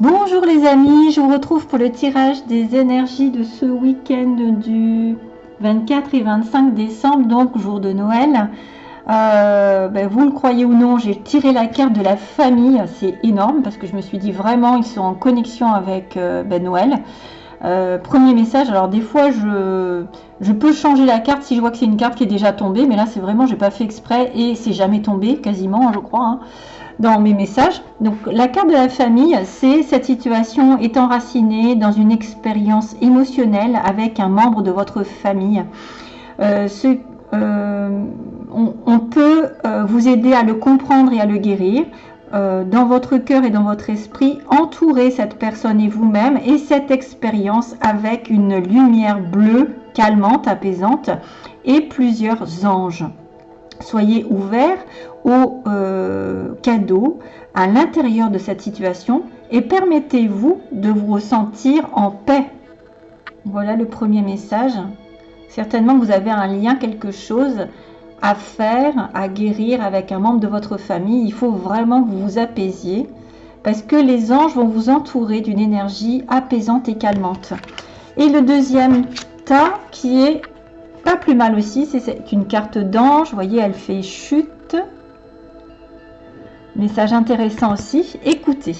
Bonjour les amis, je vous retrouve pour le tirage des énergies de ce week-end du 24 et 25 décembre, donc jour de Noël. Euh, ben, vous le croyez ou non, j'ai tiré la carte de la famille, c'est énorme parce que je me suis dit vraiment ils sont en connexion avec euh, ben, Noël. Euh, premier message, alors des fois je, peux changer la carte si je vois que c'est une carte qui est déjà tombée, mais là c'est vraiment, j'ai pas fait exprès et c'est jamais tombé quasiment, je crois, hein, dans mes messages. Donc la carte de la famille, c'est cette situation est enracinée dans une expérience émotionnelle avec un membre de votre famille. Euh, euh, on, peut vous aider à le comprendre et à le guérir. Euh, dans votre cœur et dans votre esprit, entourez cette personne et vous-même et cette expérience avec une lumière bleue calmante, apaisante et plusieurs anges. Soyez ouverts aux euh, cadeaux à l'intérieur de cette situation et permettez-vous de vous ressentir en paix. Voilà le premier message. Certainement vous avez un lien, quelque chose à faire, à guérir avec un membre de votre famille, il faut vraiment que vous vous apaisiez parce que les anges vont vous entourer d'une énergie apaisante et calmante. Et le deuxième tas qui est pas plus mal aussi, c'est une carte d'ange, vous voyez, elle fait chute. Message intéressant aussi, écoutez.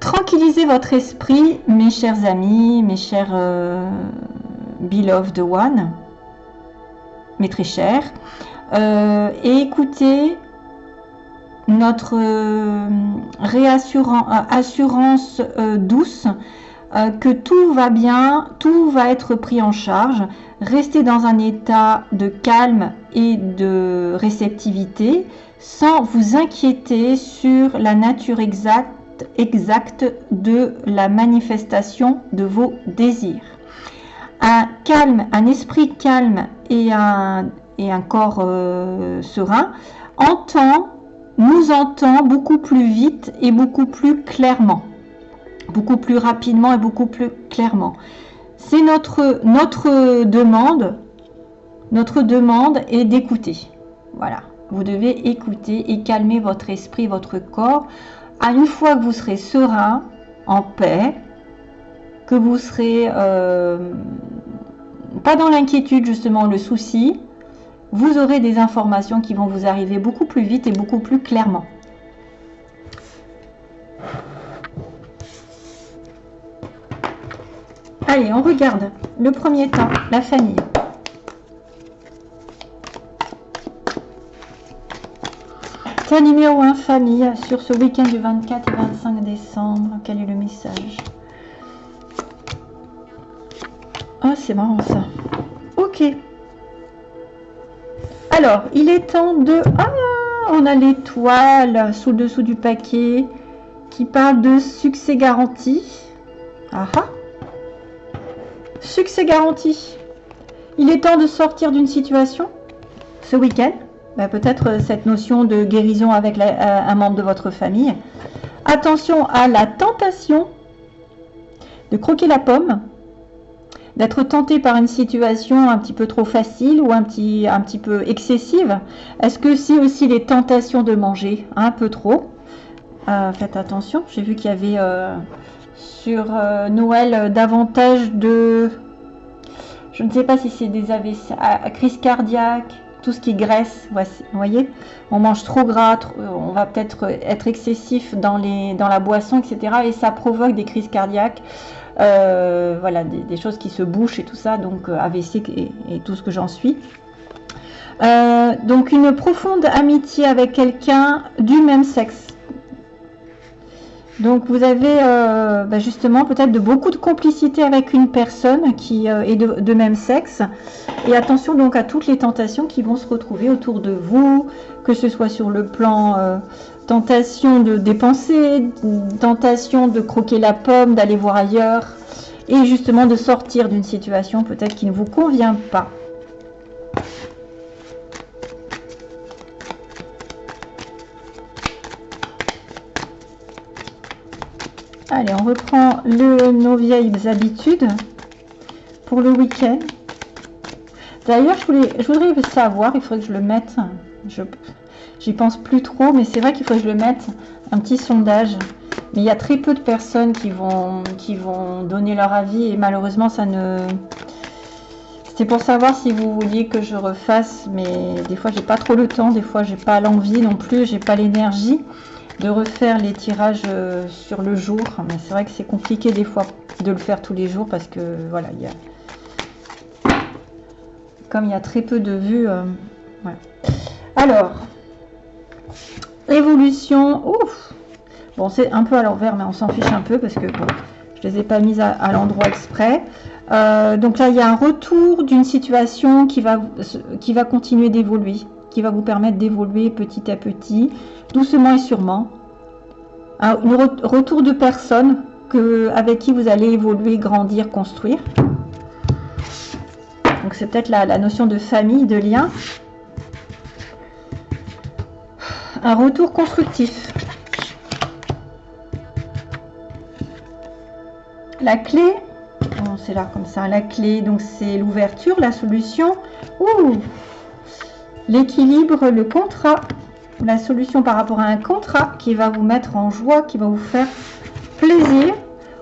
Tranquillisez votre esprit, mes chers amis, mes chers euh, beloved one mais très cher. Euh, et écoutez notre euh, réassurance euh, que tout va bien, tout va être pris en charge. Restez dans un état de calme et de réceptivité sans vous inquiéter sur la nature exacte, de la manifestation de vos désirs un calme, un esprit calme et un, et un corps euh, serein entend, nous entend beaucoup plus vite et beaucoup plus clairement, beaucoup plus rapidement et beaucoup plus clairement. C'est notre, notre demande, notre demande est d'écouter. Voilà, vous devez écouter et calmer votre esprit, votre corps. À une fois que vous serez serein, en paix, que vous serez euh, pas dans l'inquiétude justement, le souci, vous aurez des informations qui vont vous arriver beaucoup plus vite et beaucoup plus clairement. Allez, on regarde le premier temps, la famille. Temps numéro 1, famille, sur ce week-end du 24 et 25 décembre. Quel est le message? Ah, c'est marrant ça. Ok. Alors, il est temps de... Ah, on a l'étoile sous le dessous du paquet qui parle de succès garanti. Ah ah. Succès garanti. Il est temps de sortir d'une situation ce week-end. Ben, peut-être euh, cette notion de guérison avec euh, un membre de votre famille. Attention à la tentation de croquer la pomme d'être tenté par une situation un petit peu trop facile ou un petit, un petit peu excessive Est-ce que c'est aussi les tentations de manger un peu trop? Euh, Faites attention, j'ai vu qu'il y avait sur Noël davantage de... Je ne sais pas si c'est des AVC, crise cardiaque, tout ce qui graisse, vous voyez, on mange trop gras, on va peut-être être excessif dans, la boisson, etc. Et ça provoque des crises cardiaques. Euh, voilà, des, choses qui se bouchent et tout ça, donc euh, AVC et, tout ce que j'en suis. Euh, donc une profonde amitié avec quelqu'un du même sexe. Donc vous avez bah, justement peut-être de beaucoup de complicité avec une personne qui est de, même sexe. Et attention donc à toutes les tentations qui vont se retrouver autour de vous, que ce soit sur le plan tentation de dépenser, tentation de croquer la pomme, d'aller voir ailleurs, et justement de sortir d'une situation peut-être qui ne vous convient pas. Allez, on reprend nos vieilles habitudes pour le week-end. D'ailleurs, je, je voudrais savoir, il faudrait que je le mette, J'y pense plus trop, mais c'est vrai qu'il faut que je le mette un petit sondage. Mais il y a très peu de personnes qui vont, qui vont donner leur avis et malheureusement, ça ne... C'était pour savoir si vous vouliez que je refasse, mais des fois, j'ai pas trop le temps, des fois, j'ai pas l'envie non plus, j'ai pas l'énergie de refaire les tirages euh, sur le jour. Mais c'est vrai que c'est compliqué des fois de le faire tous les jours parce que, voilà, il y a... Comme il y a très peu de vues... Euh, Alors, évolution... Ouf Bon, c'est un peu à l'envers, mais on s'en fiche un peu parce que, je les ai pas mises à l'endroit exprès. Euh, donc là, il y a un retour d'une situation qui va, qui va continuer d'évoluer, qui va vous permettre d'évoluer petit à petit, doucement et sûrement. Un retour de personnes avec qui vous allez évoluer, grandir, construire. Donc c'est peut-être la, la notion de famille, de lien. Un retour constructif. La clé, c'est là comme ça, la clé, donc c'est l'ouverture, la solution, ou l'équilibre, le contrat, la solution par rapport à un contrat qui va vous mettre en joie, qui va vous faire plaisir.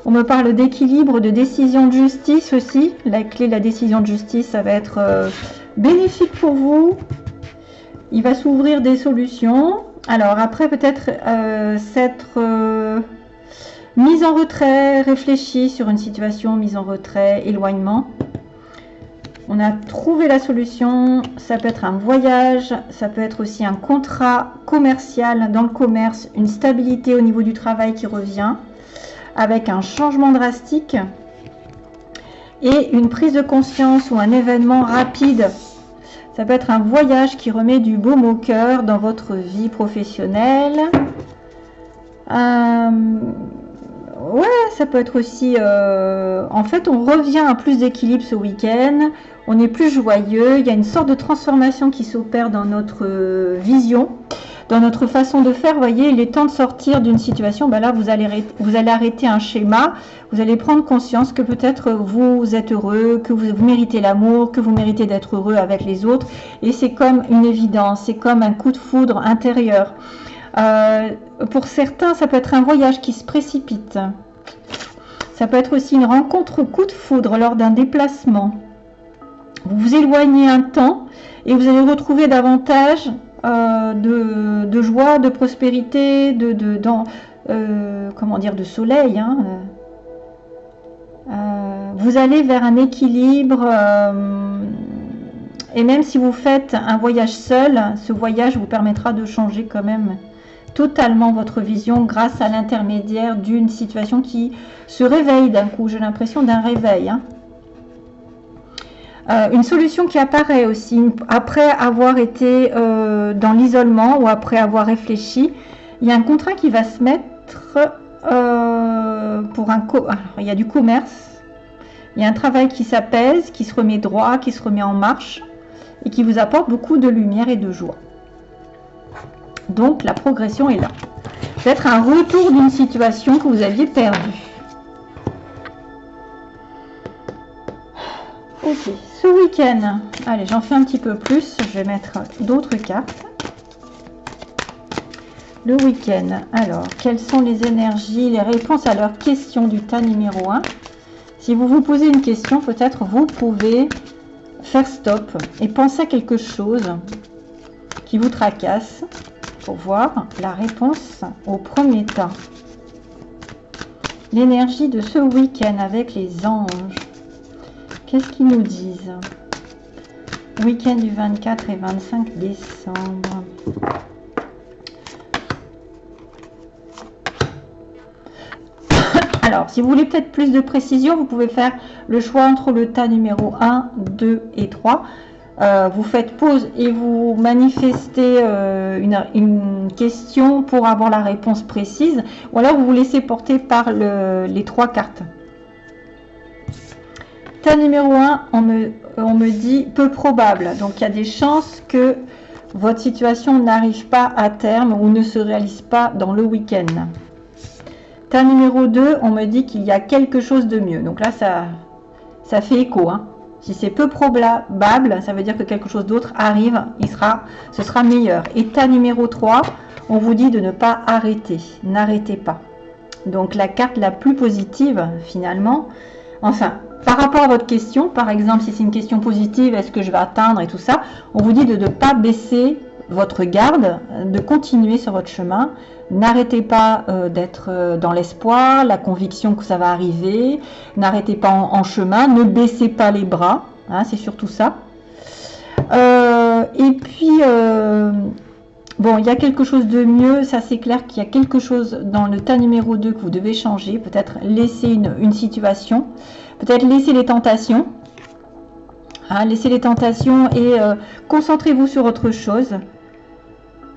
On me parle d'équilibre, de décision de justice aussi. La clé, la décision de justice, ça va être euh, bénéfique pour vous. Il va s'ouvrir des solutions. Alors après, peut-être euh, s'être... Euh, Mise en retrait, réfléchis sur une situation, mise en retrait, éloignement. On a trouvé la solution, ça peut être un voyage, ça peut être aussi un contrat commercial dans le commerce, une stabilité au niveau du travail qui revient, avec un changement drastique et une prise de conscience ou un événement rapide. Ça peut être un voyage qui remet du baume au cœur dans votre vie professionnelle. Euh, Ouais, ça peut être aussi... Euh, en fait, on revient à plus d'équilibre ce week-end. On est plus joyeux. Il y a une sorte de transformation qui s'opère dans notre euh, vision, dans notre façon de faire. Voyez, il est temps de sortir d'une situation. Ben là, vous allez, vous allez arrêter un schéma. Vous allez prendre conscience que peut-être vous êtes heureux, que vous, méritez l'amour, que vous méritez d'être heureux avec les autres. Et c'est comme une évidence. C'est comme un coup de foudre intérieur. Euh, pour certains, ça peut être un voyage qui se précipite. Ça peut être aussi une rencontre coup de foudre lors d'un déplacement. Vous vous éloignez un temps et vous allez retrouver davantage euh, de, joie, de prospérité, de, dans, euh, comment dire, de soleil. Hein. vous allez vers un équilibre et même si vous faites un voyage seul, ce voyage vous permettra de changer quand même totalement votre vision grâce à l'intermédiaire d'une situation qui se réveille d'un coup. J'ai l'impression d'un réveil. Hein. Euh, une solution qui apparaît aussi après avoir été euh, dans l'isolement ou après avoir réfléchi. Il y a un contrat qui va se mettre euh, pour un... Co il y a du commerce. Il y a un travail qui s'apaise, qui se remet droit, qui se remet en marche et qui vous apporte beaucoup de lumière et de joie. Donc la progression est là. Peut-être un retour d'une situation que vous aviez perdue. Ok, ce week-end, allez, j'en fais un petit peu plus. Je vais mettre d'autres cartes. Le week-end, alors, quelles sont les énergies, les réponses à leurs questions du tas numéro 1 Si vous vous posez une question, peut-être vous pouvez faire stop et penser à quelque chose qui vous tracasse pour voir la réponse au premier temps. L'énergie de ce week-end avec les anges. Qu'est-ce qu'ils nous disent? Week-end du 24 et 25 décembre. Alors, si vous voulez peut-être plus de précision, vous pouvez faire le choix entre le tas numéro 1, 2 et 3. Euh, vous faites pause et vous manifestez euh, une, question pour avoir la réponse précise, ou alors vous vous laissez porter par les trois cartes. Tas numéro 1, on me, dit peu probable. Donc il y a des chances que votre situation n'arrive pas à terme ou ne se réalise pas dans le week-end. Tas numéro 2, on me dit qu'il y a quelque chose de mieux. Donc là, ça, ça fait écho. Hein. Si c'est peu probable, ça veut dire que quelque chose d'autre arrive, il ce sera meilleur. État numéro 3, on vous dit de ne pas arrêter. N'arrêtez pas. Donc la carte la plus positive finalement. Enfin, par rapport à votre question, par exemple, si c'est une question positive, est-ce que je vais atteindre et tout ça, on vous dit de ne pas baisser votre garde, de continuer sur votre chemin. N'arrêtez pas euh, d'être euh, dans l'espoir, la conviction que ça va arriver. N'arrêtez pas en, chemin, ne baissez pas les bras. Hein, c'est surtout ça. Euh, et puis, bon, il y a quelque chose de mieux. Ça, c'est clair qu'il y a quelque chose dans le tas numéro 2 que vous devez changer. Peut-être laisser une, situation. Peut-être laisser les tentations. Hein, laisser les tentations et concentrez-vous sur autre chose.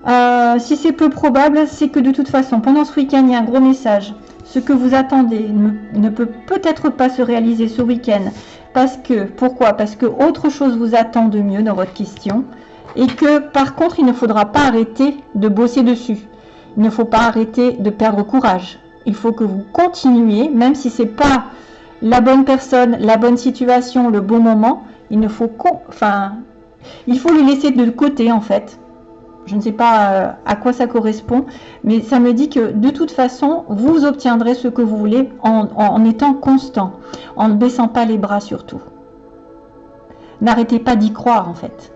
Euh, si c'est peu probable, c'est que de toute façon, pendant ce week-end, il y a un gros message. Ce que vous attendez ne, peut peut-être pas se réaliser ce week-end. Parce que, pourquoi? Parce que autre chose vous attend de mieux dans votre question. Et que, par contre, il ne faudra pas arrêter de bosser dessus. Il ne faut pas arrêter de perdre courage. Il faut que vous continuiez, même si c'est pas la bonne personne, la bonne situation, le bon moment. Il ne faut enfin, il faut le laisser de côté en fait je ne sais pas euh, à quoi ça correspond, mais ça me dit que de toute façon, vous obtiendrez ce que vous voulez en, étant constant, en ne baissant pas les bras surtout. N'arrêtez pas d'y croire en fait.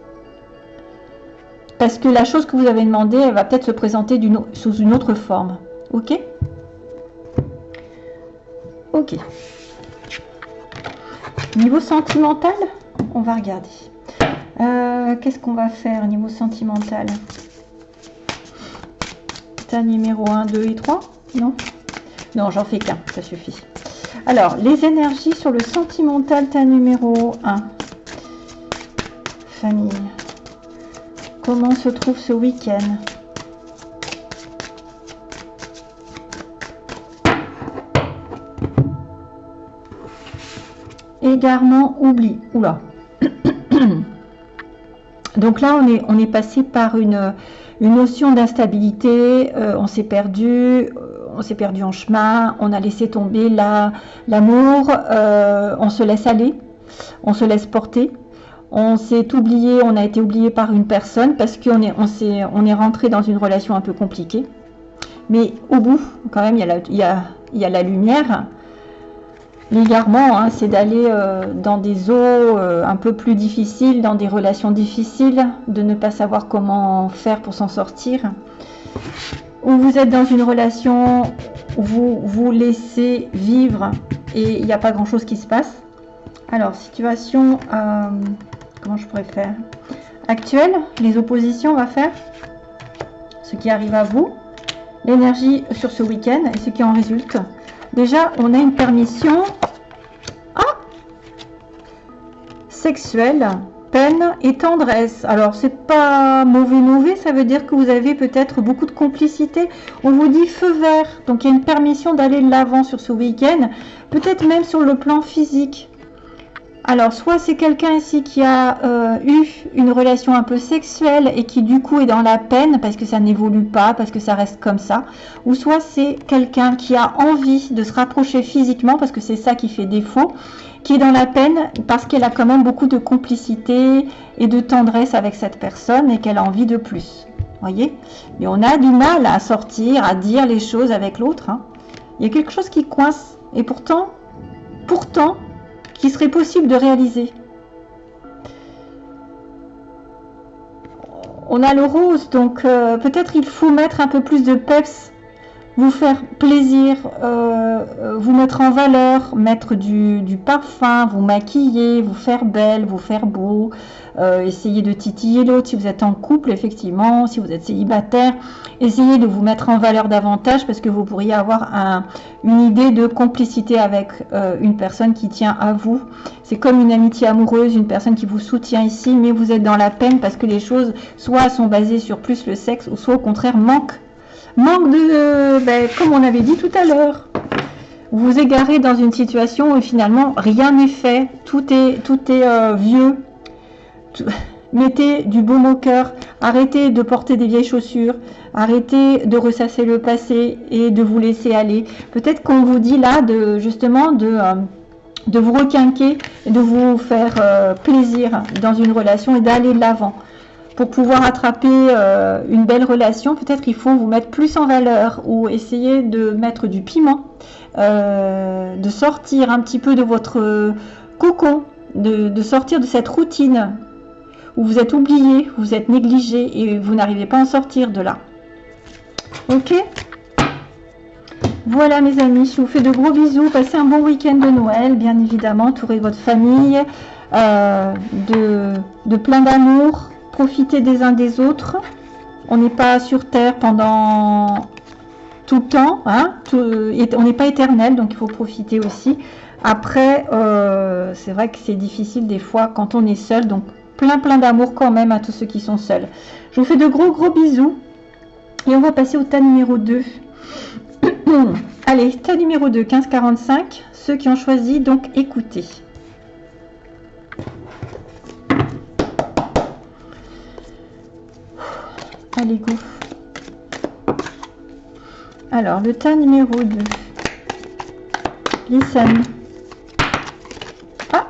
Parce que la chose que vous avez demandé, elle va peut-être se présenter sous une autre forme. Ok? Ok. Niveau sentimental, on va regarder. Euh, qu'est-ce qu'on va faire au niveau sentimental? Tas numéro 1, 2 et 3 Non? Non, j'en fais qu'un, ça suffit. Alors, les énergies sur le sentimental, tas numéro 1. Famille. Comment se trouve ce week-end? Égarement, oubli. Oula. Donc là, on est, on est passé par une, notion d'instabilité, euh, on s'est perdu, euh, on s'est perdu en chemin, on a laissé tomber l'amour, euh, on se laisse aller, on se laisse porter. On s'est oublié, on a été oublié par une personne parce qu'on est, on est, on est rentré dans une relation un peu compliquée. Mais au bout, quand même, il y il y il y a la lumière. L'égarement, hein, c'est d'aller euh, dans des eaux euh, un peu plus difficiles, dans des relations difficiles, de ne pas savoir comment faire pour s'en sortir. Ou vous êtes dans une relation où vous vous laissez vivre et il n'y a pas grand-chose qui se passe. Alors, situation, euh, comment je pourrais faire? Actuelle, les oppositions, on va faire ce qui arrive à vous, l'énergie sur ce week-end et ce qui en résulte. Déjà, on a une permission ah sexuelle, peine et tendresse. Alors, c'est pas mauvais mauvais, ça veut dire que vous avez peut-être beaucoup de complicité. On vous dit feu vert, donc il y a une permission d'aller de l'avant sur ce week-end, peut-être même sur le plan physique. Alors, soit c'est quelqu'un ici qui a euh, eu une relation un peu sexuelle et qui du coup est dans la peine parce que ça n'évolue pas, parce que ça reste comme ça. Ou soit c'est quelqu'un qui a envie de se rapprocher physiquement parce que c'est ça qui fait défaut, qui est dans la peine parce qu'elle a quand même beaucoup de complicité et de tendresse avec cette personne et qu'elle a envie de plus. Voyez? Mais on a du mal à sortir, à dire les choses avec l'autre. Hein. Il y a quelque chose qui coince. Et pourtant, pourtant, qui serait possible de réaliser. On a le rose, donc euh, peut-être il faut mettre un peu plus de peps, vous faire plaisir, euh, euh, vous mettre en valeur, mettre du, parfum, vous maquiller, vous faire belle, vous faire beau, euh, essayez de titiller l'autre si vous êtes en couple, effectivement, si vous êtes célibataire, essayez de vous mettre en valeur davantage parce que vous pourriez avoir une idée de complicité avec euh, une personne qui tient à vous. C'est comme une amitié amoureuse, une personne qui vous soutient ici, mais vous êtes dans la peine parce que les choses soit sont basées sur plus le sexe, ou soit au contraire manque. Manque de, ben, comme on avait dit tout à l'heure, vous vous égarez dans une situation où finalement rien n'est fait, tout est, euh, vieux, mettez du baume au cœur, arrêtez de porter des vieilles chaussures, arrêtez de ressasser le passé et de vous laisser aller. Peut-être qu'on vous dit là de justement de, euh, vous requinquer, de vous faire euh, plaisir dans une relation et d'aller de l'avant. Pour pouvoir attraper euh, une belle relation, peut-être il faut vous mettre plus en valeur ou essayer de mettre du piment, euh, de sortir un petit peu de votre cocon, de, sortir de cette routine où vous êtes oublié, vous êtes négligé et vous n'arrivez pas à en sortir de là. Ok? Voilà mes amis, je vous fais de gros bisous, passez un bon week-end de Noël, bien évidemment, entourez votre famille euh, de, de plein d'amour, profiter des uns des autres. On n'est pas sur Terre pendant tout le temps. Hein, on n'est pas éternel, donc il faut profiter aussi. Après, euh, c'est vrai que c'est difficile des fois quand on est seul. Donc plein plein d'amour quand même à tous ceux qui sont seuls. Je vous fais de gros gros bisous. Et on va passer au tas numéro 2. Allez, tas numéro 2, 1545. Ceux qui ont choisi, donc écoutez. Allez, go. Alors, le tas numéro 2. Listen. Ah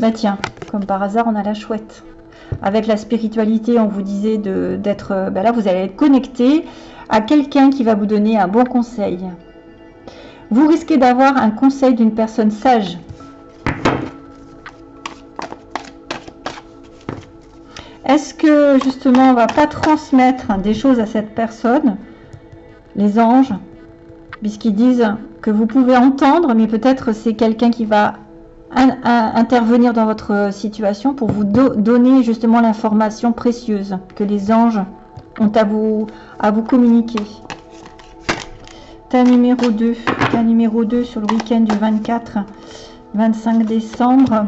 Bah tiens, comme par hasard, on a la chouette. Avec la spiritualité, on vous disait d'être... Bah là, vous allez être connecté à quelqu'un qui va vous donner un bon conseil. Vous risquez d'avoir un conseil d'une personne sage Est-ce que justement on va pas transmettre des choses à cette personne, les anges, puisqu'ils disent que vous pouvez entendre, mais peut-être c'est quelqu'un qui va intervenir dans votre situation pour vous donner justement l'information précieuse que les anges ont à vous, à vous communiquer? Ta numéro 2, ta numéro 2 sur le week-end du 24-25 décembre.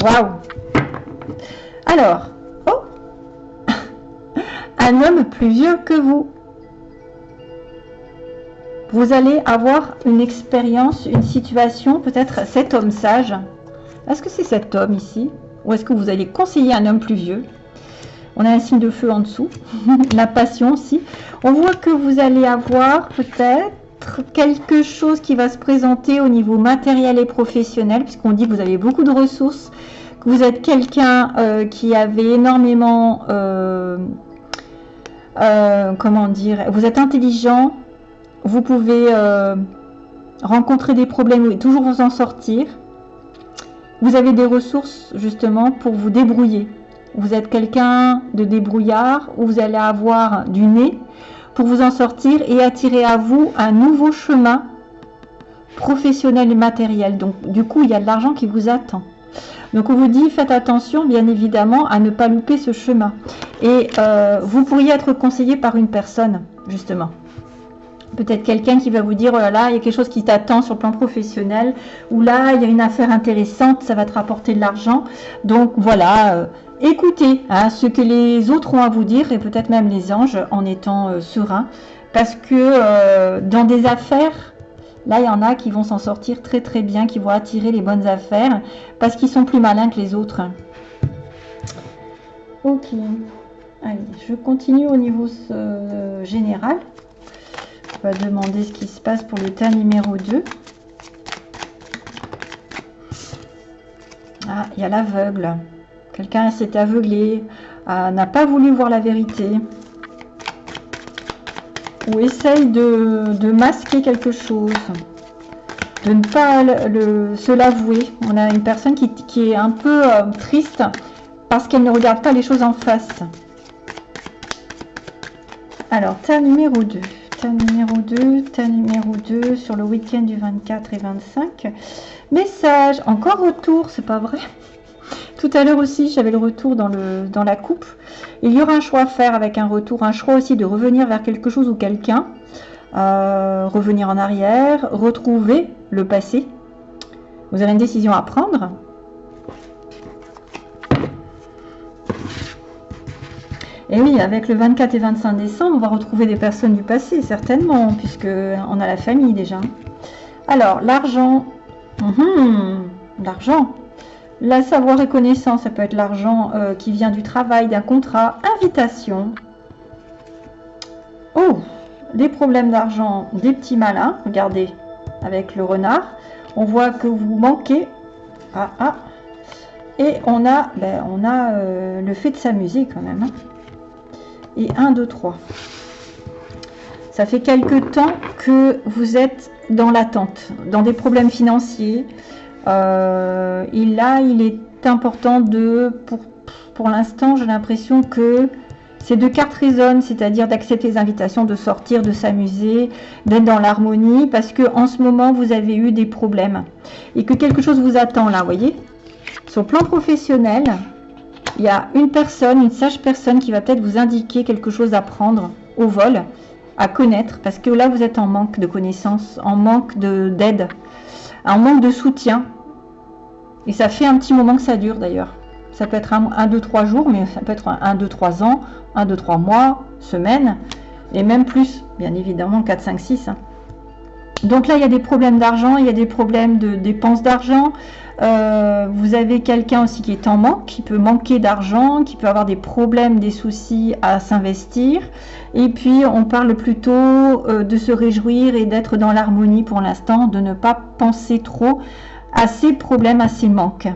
Waouh Alors, oh Un homme plus vieux que vous. Vous allez avoir une expérience, une situation, peut-être cet homme sage. Est-ce que c'est cet homme ici? Ou est-ce que vous allez conseiller un homme plus vieux? On a un signe de feu en dessous. La passion aussi. On voit que vous allez avoir peut-être quelque chose qui va se présenter au niveau matériel et professionnel, puisqu'on dit que vous avez beaucoup de ressources, que vous êtes quelqu'un euh, qui avait énormément, euh, euh, comment dire, vous êtes intelligent, vous pouvez rencontrer des problèmes et toujours vous en sortir. Vous avez des ressources justement pour vous débrouiller. Vous êtes quelqu'un de débrouillard, où vous allez avoir du nez, pour vous en sortir et attirer à vous un nouveau chemin professionnel et matériel. Donc du coup, il y a de l'argent qui vous attend. Donc on vous dit, faites attention bien évidemment à ne pas louper ce chemin. Et euh, vous pourriez être conseillé par une personne, justement. Peut-être quelqu'un qui va vous dire, oh là là, il y a quelque chose qui t'attend sur le plan professionnel, ou là, il y a une affaire intéressante, ça va te rapporter de l'argent. Donc voilà, euh, écoutez hein, ce que les autres ont à vous dire et peut-être même les anges en étant euh, sereins. Parce que euh, dans des affaires, là il y en a qui vont s'en sortir très très bien, qui vont attirer les bonnes affaires parce qu'ils sont plus malins que les autres. Ok, allez, je continue au niveau général. On va demander ce qui se passe pour l'état numéro 2. Ah, il y a l'aveugle. Quelqu'un s'est aveuglé, n'a pas voulu voir la vérité, ou essaye de, masquer quelque chose, de ne pas se l'avouer. On a une personne qui, est un peu euh, triste parce qu'elle ne regarde pas les choses en face. Alors, ta numéro 2. Ta numéro 2, ta numéro 2 sur le week-end du 24 et 25. Message, encore retour, c'est pas vrai tout à l'heure aussi, j'avais le retour dans, la coupe. Il y aura un choix à faire avec un retour, un choix aussi de revenir vers quelque chose ou quelqu'un, euh, revenir en arrière, retrouver le passé. Vous avez une décision à prendre. Et oui, avec le 24 et 25 décembre, on va retrouver des personnes du passé, certainement, puisque on a la famille déjà. Alors, l'argent. Mhm, l'argent. La savoir et connaissance, ça peut être l'argent euh, qui vient du travail, d'un contrat, invitation. Oh, des problèmes d'argent, des petits malins. Regardez, avec le renard, on voit que vous manquez. Ah, ah. Et on a, ben, euh, le fait de s'amuser quand même. Hein. Et 1, 2, 3. Ça fait quelque temps que vous êtes dans l'attente, dans des problèmes financiers. Euh, et là, il est important de, pour, l'instant, j'ai l'impression que ces deux cartes résonnent, c'est-à-dire d'accepter les invitations, de sortir, de s'amuser, d'être dans l'harmonie, parce que en ce moment, vous avez eu des problèmes et que quelque chose vous attend là, voyez? Sur le plan professionnel, il y a une personne, une sage personne qui va peut-être vous indiquer quelque chose à prendre au vol, à connaître, parce que là, vous êtes en manque de connaissances, en manque d'aide, en manque de soutien. Et ça fait un petit moment que ça dure d'ailleurs. Ça peut être un, 2, 3 jours, mais ça peut être un 2, 3 ans, 1, 2, 3 mois, semaines, et même plus, bien évidemment, 4, 5, 6. Donc là, il y a des problèmes d'argent, il y a des problèmes de dépenses d'argent. Euh, vous avez quelqu'un aussi qui est en manque, qui peut manquer d'argent, qui peut avoir des problèmes, des soucis à s'investir. Et puis, on parle plutôt euh, de se réjouir et d'être dans l'harmonie pour l'instant, de ne pas penser trop à ces problèmes, à ces manques.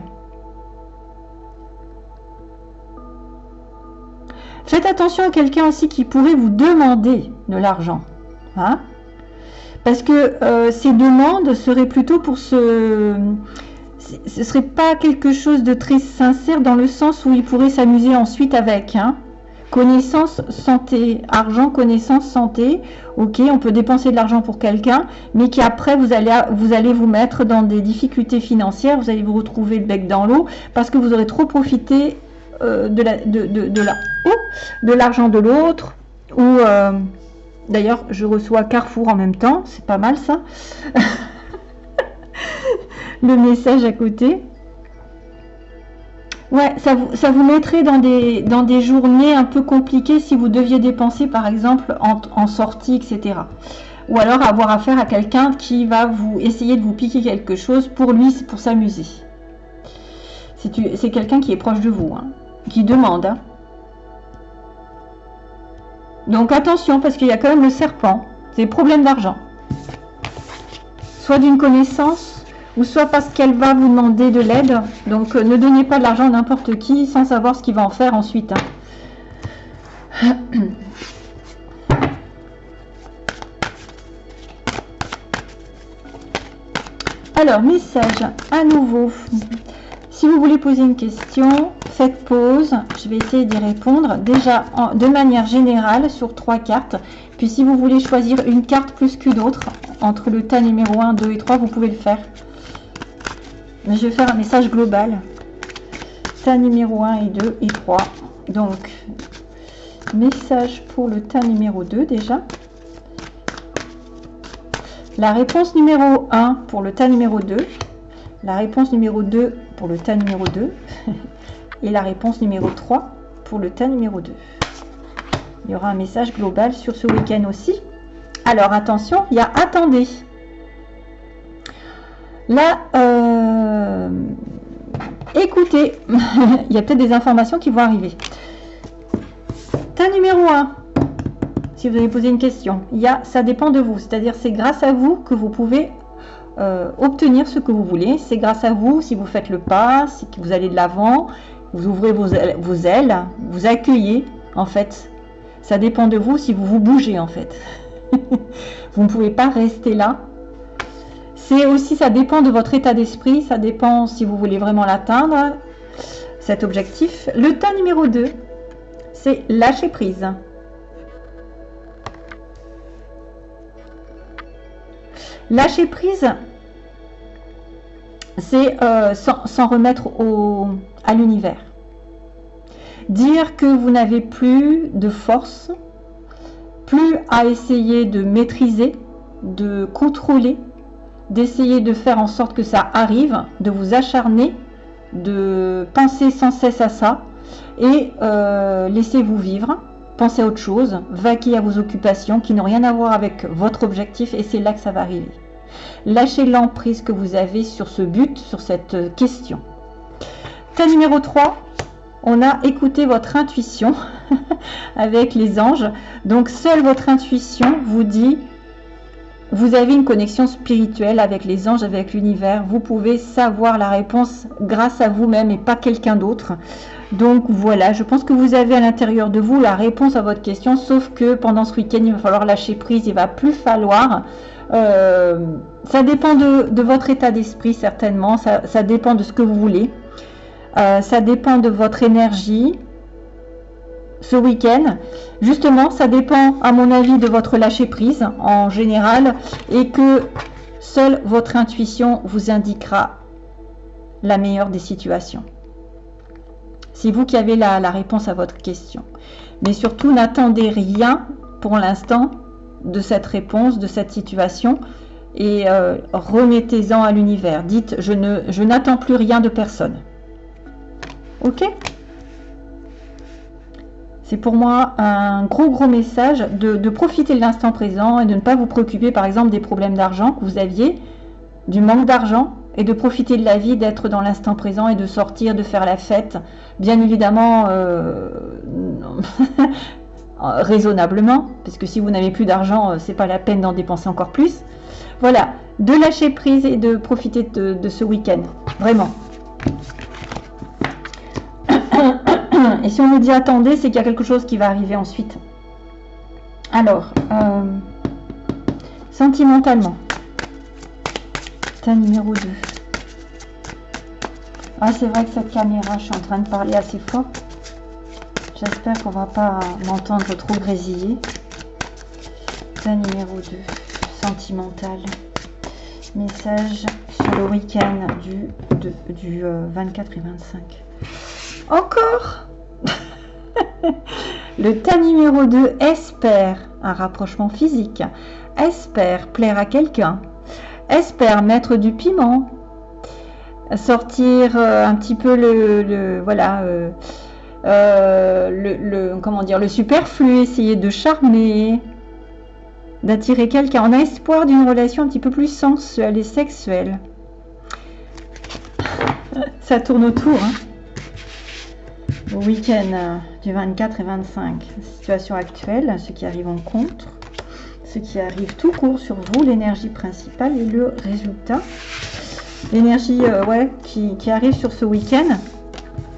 Faites attention à quelqu'un aussi qui pourrait vous demander de l'argent. Hein Parce que euh, ces demandes seraient plutôt pour ce... Ce serait pas quelque chose de très sincère dans le sens où il pourrait s'amuser ensuite avec. Hein connaissance, santé, argent, connaissance, santé. Ok, on peut dépenser de l'argent pour quelqu'un, mais qui après vous allez, vous allez vous mettre dans des difficultés financières, vous allez vous retrouver le bec dans l'eau parce que vous aurez trop profité euh, de la, de, de, de l'argent de l'autre, ou euh, d'ailleurs je reçois Carrefour en même temps, c'est pas mal ça. le message à côté. Ouais, ça vous, ça vous mettrait dans des, dans des journées un peu compliquées si vous deviez dépenser par exemple en, sortie, etc. Ou alors avoir affaire à quelqu'un qui va vous essayer de vous piquer quelque chose pour lui, pour s'amuser. C'est quelqu'un qui est proche de vous. Hein qui demande. Hein. Donc attention, parce qu'il y a quand même le serpent. C'est problème d'argent. Soit d'une connaissance, ou soit parce qu'elle va vous demander de l'aide. Donc euh, ne donnez pas de l'argent à n'importe qui sans savoir ce qu'il va en faire ensuite. Hein. Alors, message à nouveau. Si vous voulez poser une question, faites pause. Je vais essayer d'y répondre. Déjà, de manière générale, sur trois cartes. Puis si vous voulez choisir une carte plus qu'une autre, entre le tas numéro 1, 2 et 3, vous pouvez le faire. Mais je vais faire un message global. Tas numéro 1 et 2 et 3. Donc, message pour le tas numéro 2 déjà. La réponse numéro 1 pour le tas numéro 2. La réponse numéro 2 pour le tas numéro 2 et la réponse numéro 3 pour le tas numéro 2. Il y aura un message global sur ce week-end aussi. Alors attention, il y a attendez. Là, euh, écoutez, il y a peut-être des informations qui vont arriver. Tas numéro 1, si vous avez posé une question, il y ça dépend de vous. C'est-à-dire c'est grâce à vous que vous pouvez euh, obtenir ce que vous voulez. C'est grâce à vous, si vous faites le pas, si vous allez de l'avant, vous ouvrez vos ailes, vos ailes, vous accueillez, en fait. Ça dépend de vous si vous vous bougez, en fait. vous ne pouvez pas rester là. C'est aussi, ça dépend de votre état d'esprit, ça dépend si vous voulez vraiment l'atteindre, cet objectif. Le tas numéro 2, c'est lâcher prise. Lâcher prise, c'est euh, s'en remettre à l'univers. Dire que vous n'avez plus de force, plus à essayer de maîtriser, de contrôler, d'essayer de faire en sorte que ça arrive, de vous acharner, de penser sans cesse à ça et euh, laissez-vous vivre, pensez à autre chose, vaquez à vos occupations qui n'ont rien à voir avec votre objectif et c'est là que ça va arriver. Lâchez l'emprise que vous avez sur ce but, sur cette question. Tas numéro 3, on a écouté votre intuition avec les anges. Donc, seule votre intuition vous dit vous avez une connexion spirituelle avec les anges, avec l'univers. Vous pouvez savoir la réponse grâce à vous-même et pas quelqu'un d'autre. Donc voilà, je pense que vous avez à l'intérieur de vous la réponse à votre question, sauf que pendant ce week-end, il va falloir lâcher prise, il va plus falloir. Euh, ça dépend de, votre état d'esprit, certainement, ça, dépend de ce que vous voulez. Euh, ça dépend de votre énergie, ce week-end. Justement, ça dépend, à mon avis, de votre lâcher-prise en général et que seule votre intuition vous indiquera la meilleure des situations. C'est vous qui avez la, réponse à votre question. Mais surtout, n'attendez rien pour l'instant de cette réponse, de cette situation et euh, remettez-en à l'univers. Dites, je n'attends je plus rien de personne. Ok? C'est pour moi un gros gros message de, profiter de l'instant présent et de ne pas vous préoccuper par exemple des problèmes d'argent que vous aviez, du manque d'argent et de profiter de la vie, d'être dans l'instant présent et de sortir, de faire la fête. Bien évidemment, euh, raisonnablement, parce que si vous n'avez plus d'argent, euh, c'est pas la peine d'en dépenser encore plus. Voilà, de lâcher prise et de profiter de ce week-end, vraiment. Et si on nous dit attendez, c'est qu'il y a quelque chose qui va arriver ensuite. Alors, euh, sentimentalement, c'est numéro 2. Ah, c'est vrai que cette caméra, je suis en train de parler assez fort. J'espère qu'on va pas m'entendre trop grésiller. C'est numéro 2, sentimental. Message sur le week-end du, du 24 euh, et 25. Encore? Le tas numéro 2 espère un rapprochement physique, espère plaire à quelqu'un, espère mettre du piment, sortir euh, un petit peu le, voilà euh, euh, comment dire le superflu, essayer de charmer, d'attirer quelqu'un. On a espoir d'une relation un petit peu plus sensuelle et sexuelle. Ça tourne autour. Hein week-end euh, du 24 et 25, situation actuelle, ce qui arrive en contre, ce qui arrive tout court sur vous, l'énergie principale et le résultat. L'énergie euh, ouais, qui, arrive sur ce week-end.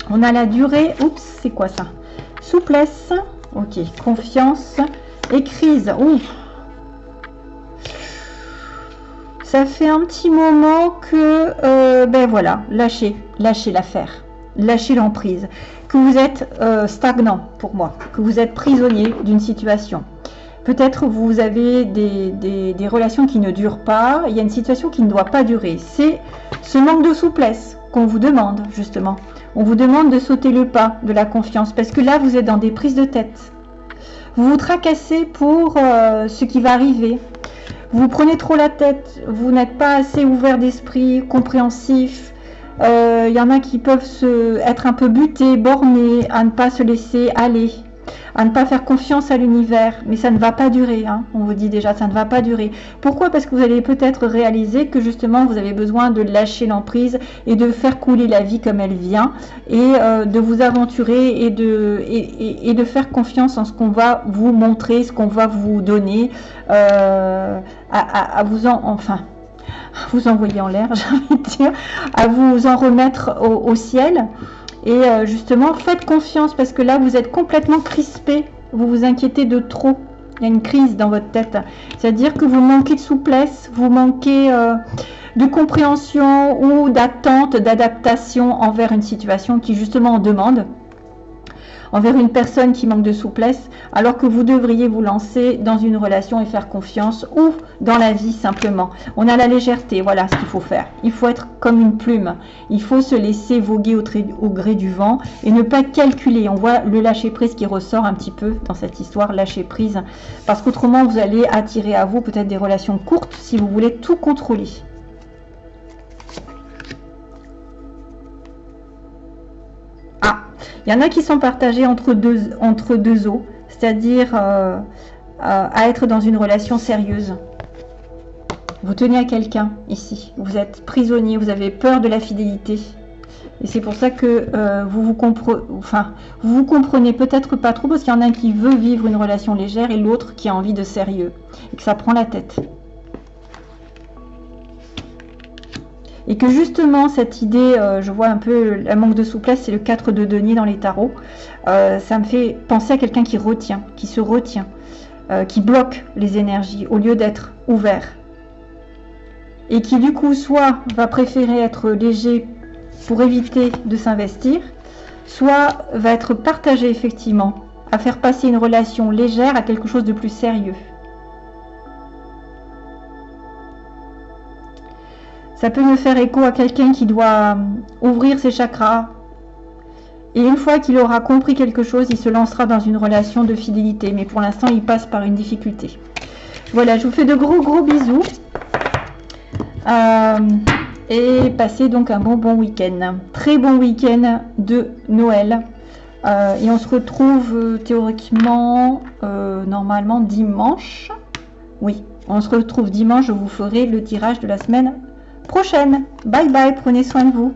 On a la durée, oups, c'est quoi ça? Souplesse, ok, confiance et crise. Ça fait un petit moment que, euh, ben voilà, lâchez, lâchez l'affaire, lâchez l'emprise vous êtes euh, stagnant pour moi, que vous êtes prisonnier d'une situation. Peut-être vous avez des, relations qui ne durent pas, il y a une situation qui ne doit pas durer. C'est ce manque de souplesse qu'on vous demande, justement. On vous demande de sauter le pas de la confiance, parce que là, vous êtes dans des prises de tête. Vous vous tracassez pour euh, ce qui va arriver. Vous prenez trop la tête, vous n'êtes pas assez ouvert d'esprit, compréhensif, il euh, y en a qui peuvent se, être un peu butés, bornés, à ne pas se laisser aller, à ne pas faire confiance à l'univers. Mais ça ne va pas durer, hein. on vous dit déjà, ça ne va pas durer. Pourquoi? Parce que vous allez peut-être réaliser que justement vous avez besoin de lâcher l'emprise et de faire couler la vie comme elle vient et euh, de vous aventurer et de, faire confiance en ce qu'on va vous montrer, ce qu'on va vous donner, euh, à, vous en... Enfin, vous envoyer en l'air, j'ai envie de dire, à vous en remettre au, ciel. Et euh, justement, faites confiance parce que là, vous êtes complètement crispé. Vous vous inquiétez de trop. Il y a une crise dans votre tête. C'est-à-dire que vous manquez de souplesse, vous manquez euh, de compréhension ou d'attente, d'adaptation envers une situation qui justement en demande envers une personne qui manque de souplesse, alors que vous devriez vous lancer dans une relation et faire confiance ou dans la vie simplement. On a la légèreté, voilà ce qu'il faut faire. Il faut être comme une plume. Il faut se laisser voguer au, gré du vent et ne pas calculer. On voit le lâcher prise qui ressort un petit peu dans cette histoire, lâcher prise, parce qu'autrement vous allez attirer à vous peut-être des relations courtes si vous voulez tout contrôler. Il y en a qui sont partagés entre deux, entre eaux, c'est-à-dire euh, à être dans une relation sérieuse. Vous tenez à quelqu'un ici, vous êtes prisonnier, vous avez peur de la fidélité. Et c'est pour ça que euh, vous, vous, comprenez, enfin, vous vous comprenez peut-être pas trop, parce qu'il y en a un qui veut vivre une relation légère et l'autre qui a envie de sérieux, et que ça prend la tête. Et que justement, cette idée, euh, je vois un peu la manque de souplesse, c'est le 4 de denier dans les tarots. Euh, ça me fait penser à quelqu'un qui retient, qui se retient, euh, qui bloque les énergies au lieu d'être ouvert. Et qui du coup, soit va préférer être léger pour éviter de s'investir, soit va être partagé effectivement, à faire passer une relation légère à quelque chose de plus sérieux. Ça peut me faire écho à quelqu'un qui doit ouvrir ses chakras. Et une fois qu'il aura compris quelque chose, il se lancera dans une relation de fidélité. Mais pour l'instant, il passe par une difficulté. Voilà, je vous fais de gros gros bisous. Euh, et passez donc un bon bon week-end. Très bon week-end de Noël. Euh, et on se retrouve euh, théoriquement, normalement dimanche. Oui, on se retrouve dimanche. Je vous ferai le tirage de la semaine prochaine. Bye bye, prenez soin de vous.